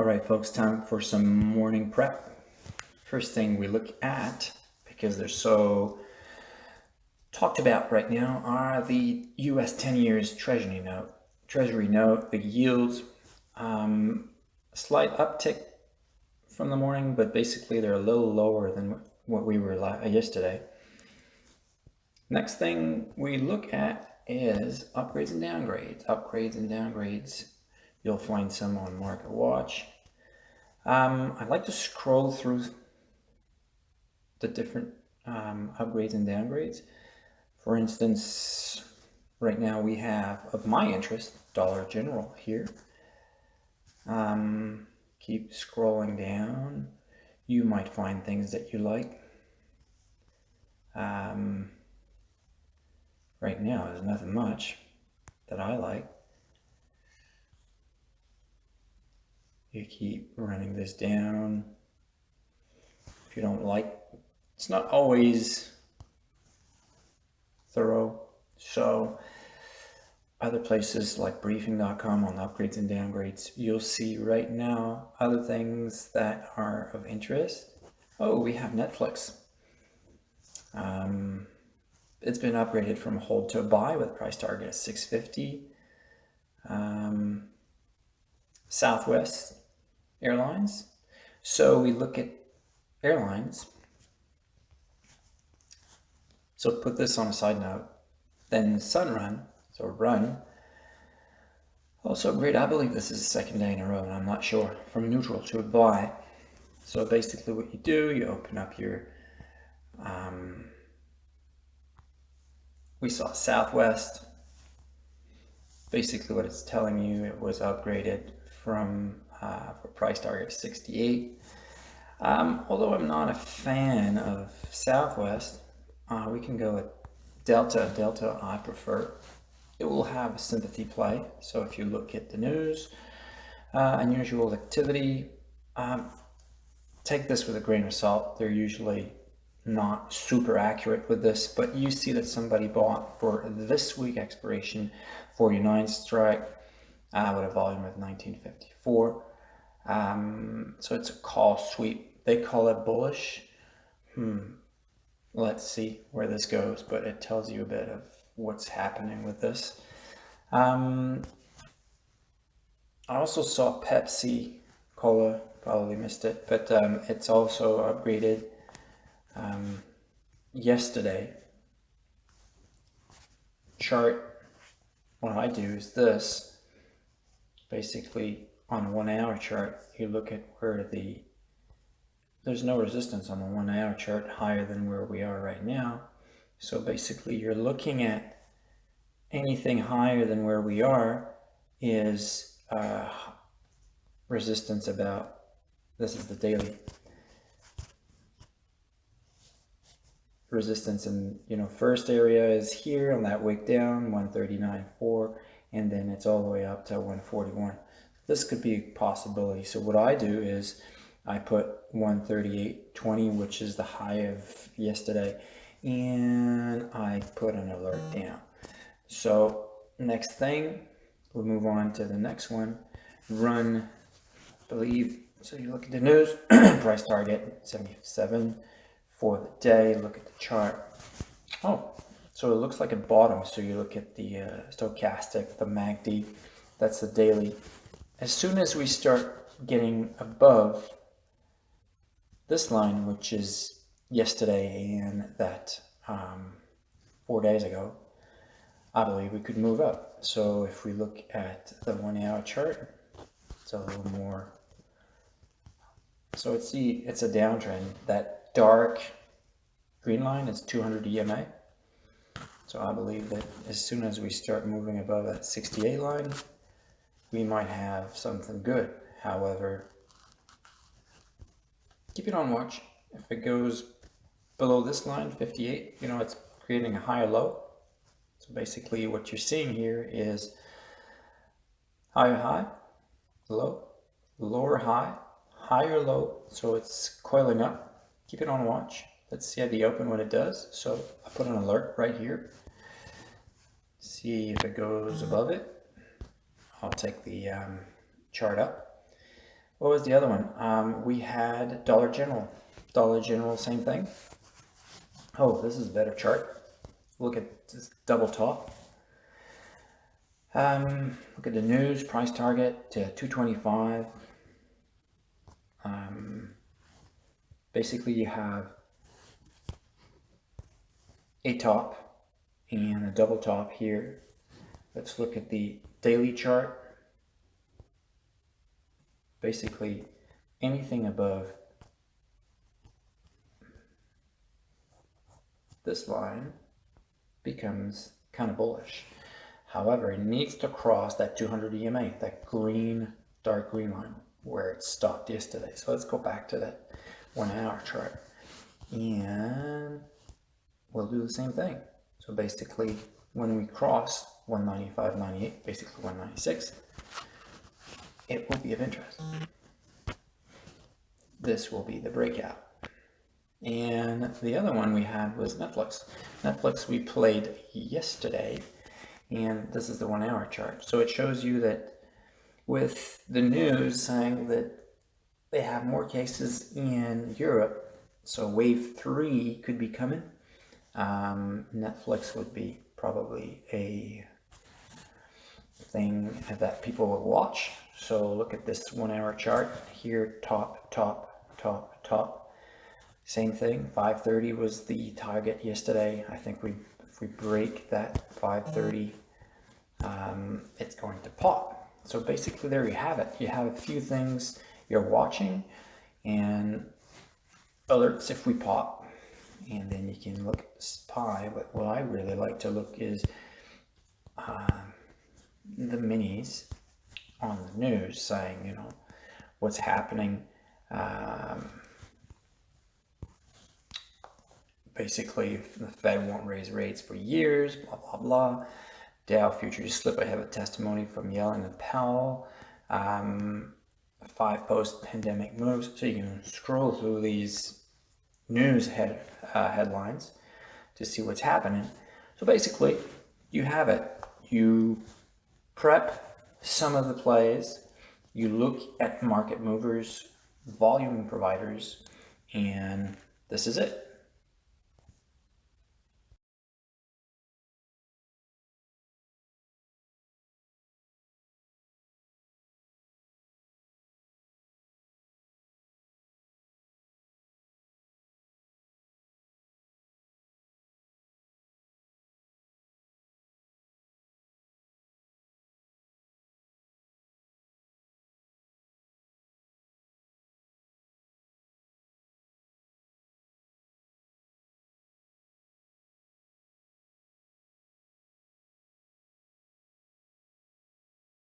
All right, folks, time for some morning prep. First thing we look at, because they're so talked about right now, are the US 10 years Treasury note. Treasury note, the yields, um, slight uptick from the morning, but basically they're a little lower than what we were yesterday. Next thing we look at is upgrades and downgrades. Upgrades and downgrades You'll find some on Market Watch. Um, I like to scroll through the different um, upgrades and downgrades. For instance, right now we have, of my interest, Dollar General here. Um, keep scrolling down. You might find things that you like. Um, right now, there's nothing much that I like. You keep running this down. If you don't like, it's not always thorough. So other places like briefing.com on upgrades and downgrades, you'll see right now other things that are of interest. Oh, we have Netflix. Um, it's been upgraded from hold to buy with price target at 650. Um, Southwest Airlines. So we look at airlines. So put this on a side note. Then Sunrun, so run. Also great, I believe this is the second day in a row, and I'm not sure, from neutral to a buy. So basically what you do, you open up your, um, we saw Southwest. Basically what it's telling you, it was upgraded from uh, for price target of 68. Um, although I'm not a fan of Southwest, uh, we can go with Delta. Delta I prefer. It will have a sympathy play. So if you look at the news, uh, unusual activity, um, take this with a grain of salt. They're usually not super accurate with this, but you see that somebody bought for this week expiration 49 strike uh, with a volume of 1954. Um, so it's a call sweep. They call it bullish. Hmm. Let's see where this goes, but it tells you a bit of what's happening with this. Um, I also saw Pepsi Cola, probably missed it, but um, it's also upgraded um, yesterday. Chart, what I do is this, basically on one hour chart, you look at where the, there's no resistance on the one hour chart higher than where we are right now. So basically you're looking at anything higher than where we are is uh, resistance about, this is the daily resistance and you know first area is here on that wick down 139.4 and then it's all the way up to 141 this could be a possibility. So what I do is I put 138.20, which is the high of yesterday, and I put an alert down. So next thing, we'll move on to the next one. Run, believe, so you look at the news, price target 77 for the day. Look at the chart. Oh, so it looks like a bottom. So you look at the uh, stochastic, the MACD, that's the daily as soon as we start getting above this line, which is yesterday and that um, four days ago, I believe we could move up. So if we look at the one hour chart, it's a little more, so it's the, it's a downtrend. That dark green line is 200 EMA. So I believe that as soon as we start moving above that 68 line, we might have something good. However, keep it on watch. If it goes below this line, 58, you know, it's creating a higher low. So basically what you're seeing here is higher high, low, lower high, higher low. So it's coiling up. Keep it on watch. Let's see at the open when it does. So I put an alert right here. See if it goes above it. I'll take the um, chart up. what was the other one? Um, we had Dollar General. Dollar General, same thing. Oh, this is a better chart. Look at this double top. Um, look at the news, price target to 225. Um, basically you have a top and a double top here. Let's look at the daily chart. Basically anything above this line becomes kind of bullish. However, it needs to cross that 200 EMA, that green, dark green line where it stopped yesterday. So let's go back to that one hour chart and we'll do the same thing. So basically when we cross 195.98, basically 196, it will be of interest. This will be the breakout. And the other one we had was Netflix. Netflix we played yesterday, and this is the one hour chart. So it shows you that with the news saying that they have more cases in Europe, so wave three could be coming, um, Netflix would be probably a thing that people will watch. So look at this one hour chart here, top, top, top, top. Same thing, 530 was the target yesterday. I think we if we break that 530, um, it's going to pop. So basically there you have it. You have a few things you're watching and alerts if we pop and then you can look at SPY but what I really like to look is uh, the minis on the news saying you know what's happening um, basically the Fed won't raise rates for years blah blah blah Dow futures slip I have a testimony from Yellen and Powell um, five post-pandemic moves so you can scroll through these news head, uh, headlines to see what's happening. So basically, you have it. You prep some of the plays, you look at market movers, volume providers, and this is it.